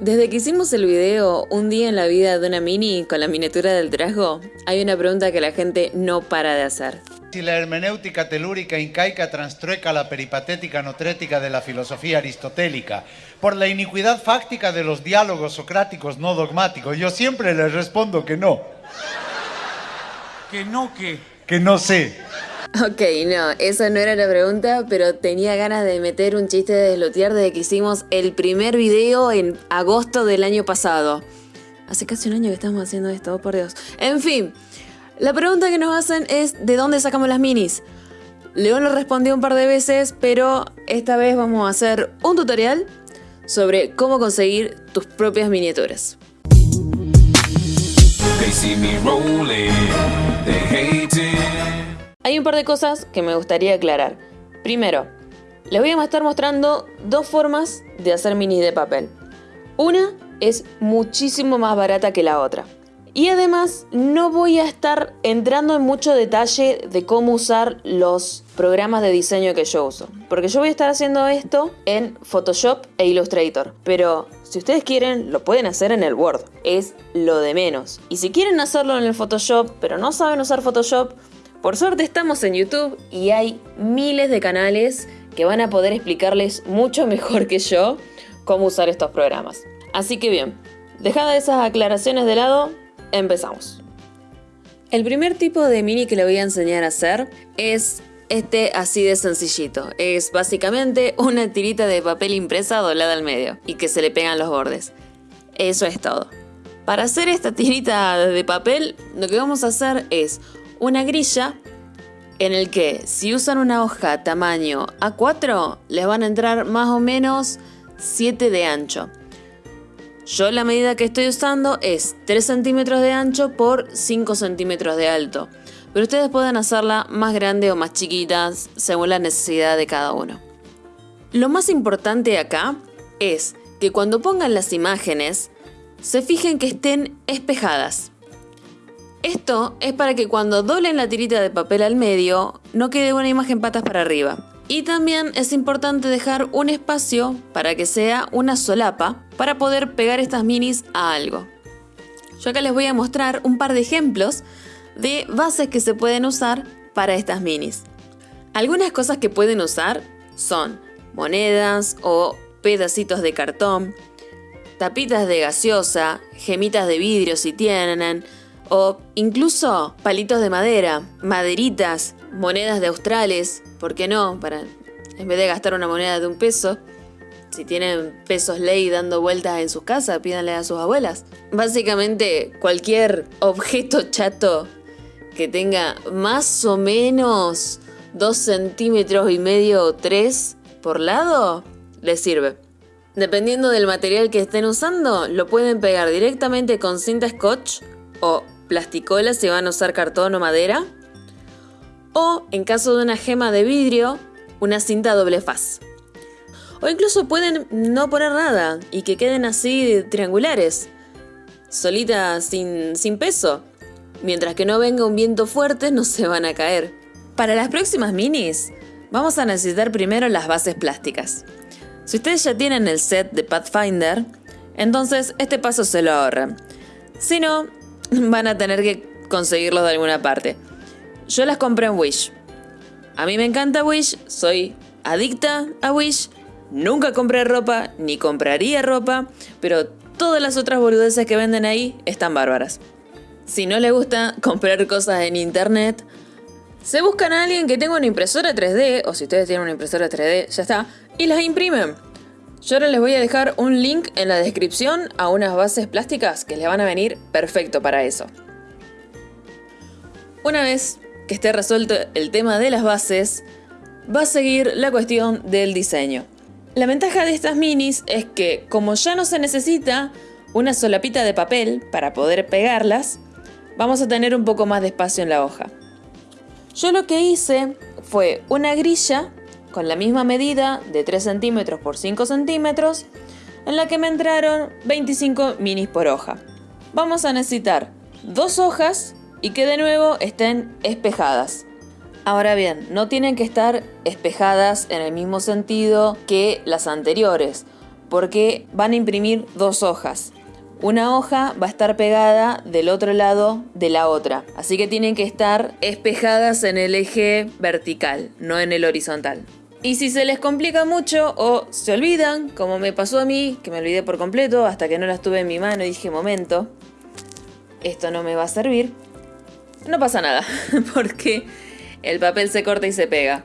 Desde que hicimos el video Un día en la vida de una mini con la miniatura del trasgo, hay una pregunta que la gente no para de hacer. Si la hermenéutica telúrica incaica transtrueca la peripatética notrética de la filosofía aristotélica por la iniquidad fáctica de los diálogos socráticos no dogmáticos, yo siempre les respondo que no. ¿Que no qué? Que no sé. Ok, no, esa no era la pregunta, pero tenía ganas de meter un chiste de deslotear desde que hicimos el primer video en agosto del año pasado. Hace casi un año que estamos haciendo esto, oh, por Dios. En fin, la pregunta que nos hacen es ¿de dónde sacamos las minis? León lo respondió un par de veces, pero esta vez vamos a hacer un tutorial sobre cómo conseguir tus propias miniaturas. Hay un par de cosas que me gustaría aclarar. Primero, les voy a estar mostrando dos formas de hacer minis de papel. Una es muchísimo más barata que la otra. Y además no voy a estar entrando en mucho detalle de cómo usar los programas de diseño que yo uso. Porque yo voy a estar haciendo esto en Photoshop e Illustrator. Pero si ustedes quieren, lo pueden hacer en el Word. Es lo de menos. Y si quieren hacerlo en el Photoshop, pero no saben usar Photoshop, por suerte estamos en YouTube y hay miles de canales que van a poder explicarles mucho mejor que yo cómo usar estos programas. Así que bien, dejada esas aclaraciones de lado, empezamos. El primer tipo de mini que le voy a enseñar a hacer es este así de sencillito. Es básicamente una tirita de papel impresa doblada al medio y que se le pegan los bordes. Eso es todo. Para hacer esta tirita de papel, lo que vamos a hacer es una grilla en el que si usan una hoja tamaño A4 les van a entrar más o menos 7 de ancho. Yo la medida que estoy usando es 3 centímetros de ancho por 5 centímetros de alto, pero ustedes pueden hacerla más grande o más chiquita según la necesidad de cada uno. Lo más importante acá es que cuando pongan las imágenes se fijen que estén espejadas. Esto es para que cuando doblen la tirita de papel al medio no quede una imagen patas para arriba. Y también es importante dejar un espacio para que sea una solapa para poder pegar estas minis a algo. Yo acá les voy a mostrar un par de ejemplos de bases que se pueden usar para estas minis. Algunas cosas que pueden usar son monedas o pedacitos de cartón, tapitas de gaseosa, gemitas de vidrio si tienen, o incluso palitos de madera, maderitas, monedas de australes, ¿por qué no? Para, en vez de gastar una moneda de un peso, si tienen pesos ley dando vueltas en sus casas, pídanle a sus abuelas. Básicamente cualquier objeto chato que tenga más o menos 2 centímetros y medio o 3 por lado, les sirve. Dependiendo del material que estén usando, lo pueden pegar directamente con cinta scotch o plasticola si van a usar cartón o madera. O, en caso de una gema de vidrio, una cinta doble faz. O incluso pueden no poner nada y que queden así triangulares, solitas sin, sin peso. Mientras que no venga un viento fuerte no se van a caer. Para las próximas minis, vamos a necesitar primero las bases plásticas. Si ustedes ya tienen el set de Pathfinder, entonces este paso se lo ahorran. Si no, van a tener que conseguirlos de alguna parte. Yo las compré en Wish. A mí me encanta Wish, soy adicta a Wish. Nunca compré ropa, ni compraría ropa, pero todas las otras boludeces que venden ahí están bárbaras. Si no les gusta comprar cosas en internet, se buscan a alguien que tenga una impresora 3D, o si ustedes tienen una impresora 3D, ya está, y las imprimen. Yo ahora les voy a dejar un link en la descripción a unas bases plásticas que les van a venir perfecto para eso. Una vez que esté resuelto el tema de las bases, va a seguir la cuestión del diseño. La ventaja de estas minis es que como ya no se necesita una solapita de papel para poder pegarlas, vamos a tener un poco más de espacio en la hoja. Yo lo que hice fue una grilla con la misma medida de 3 centímetros por 5 centímetros, en la que me entraron 25 minis por hoja. Vamos a necesitar dos hojas y que de nuevo estén espejadas. Ahora bien, no tienen que estar espejadas en el mismo sentido que las anteriores, porque van a imprimir dos hojas. Una hoja va a estar pegada del otro lado de la otra, así que tienen que estar espejadas en el eje vertical, no en el horizontal. Y si se les complica mucho o se olvidan, como me pasó a mí, que me olvidé por completo hasta que no las tuve en mi mano y dije, momento, esto no me va a servir, no pasa nada, porque el papel se corta y se pega.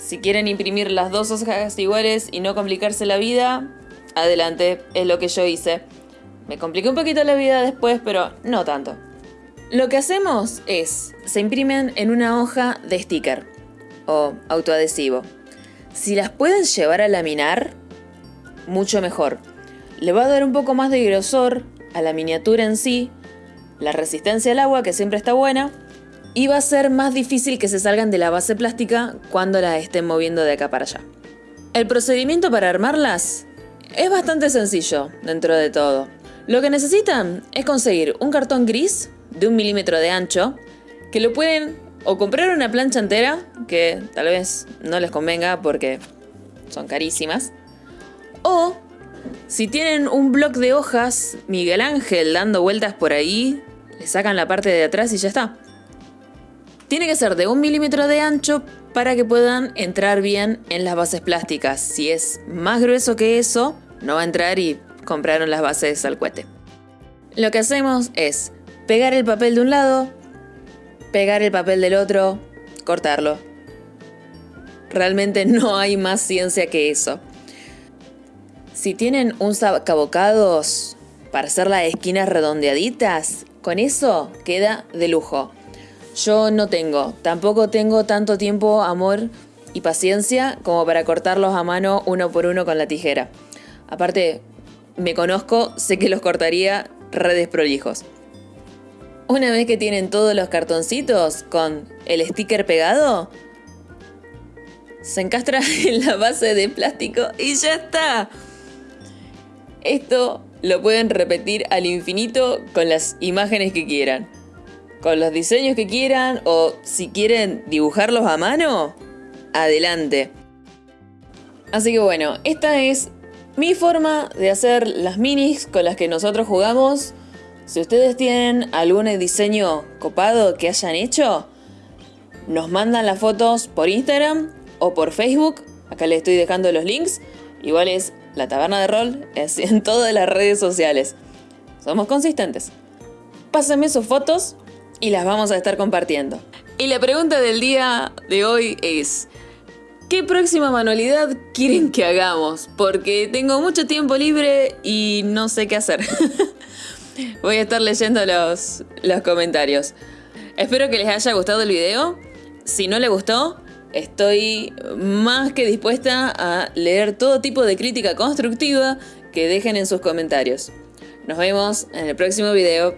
Si quieren imprimir las dos hojas iguales y no complicarse la vida, adelante, es lo que yo hice. Me compliqué un poquito la vida después, pero no tanto. Lo que hacemos es, se imprimen en una hoja de sticker o autoadhesivo. Si las pueden llevar a laminar, mucho mejor. Le va a dar un poco más de grosor a la miniatura en sí, la resistencia al agua, que siempre está buena, y va a ser más difícil que se salgan de la base plástica cuando las estén moviendo de acá para allá. El procedimiento para armarlas es bastante sencillo dentro de todo. Lo que necesitan es conseguir un cartón gris de un milímetro de ancho, que lo pueden o comprar una plancha entera, que tal vez no les convenga porque son carísimas, o si tienen un bloc de hojas Miguel Ángel dando vueltas por ahí, le sacan la parte de atrás y ya está. Tiene que ser de un milímetro de ancho para que puedan entrar bien en las bases plásticas. Si es más grueso que eso, no va a entrar y compraron las bases al cohete. Lo que hacemos es pegar el papel de un lado, pegar el papel del otro, cortarlo. Realmente no hay más ciencia que eso. Si tienen un sacabocados para hacer las esquinas redondeaditas, con eso queda de lujo. Yo no tengo, tampoco tengo tanto tiempo, amor y paciencia como para cortarlos a mano uno por uno con la tijera. Aparte, me conozco, sé que los cortaría redes prolijos. Una vez que tienen todos los cartoncitos con el sticker pegado, se encastra en la base de plástico y ya está. Esto lo pueden repetir al infinito con las imágenes que quieran, con los diseños que quieran o si quieren dibujarlos a mano, adelante. Así que bueno, esta es mi forma de hacer las minis con las que nosotros jugamos. Si ustedes tienen algún diseño copado que hayan hecho, nos mandan las fotos por Instagram o por Facebook. Acá les estoy dejando los links. Igual es la taberna de rol, es en todas las redes sociales. Somos consistentes. Pásenme sus fotos y las vamos a estar compartiendo. Y la pregunta del día de hoy es, ¿Qué próxima manualidad quieren que hagamos? Porque tengo mucho tiempo libre y no sé qué hacer. Voy a estar leyendo los, los comentarios. Espero que les haya gustado el video. Si no les gustó, estoy más que dispuesta a leer todo tipo de crítica constructiva que dejen en sus comentarios. Nos vemos en el próximo video.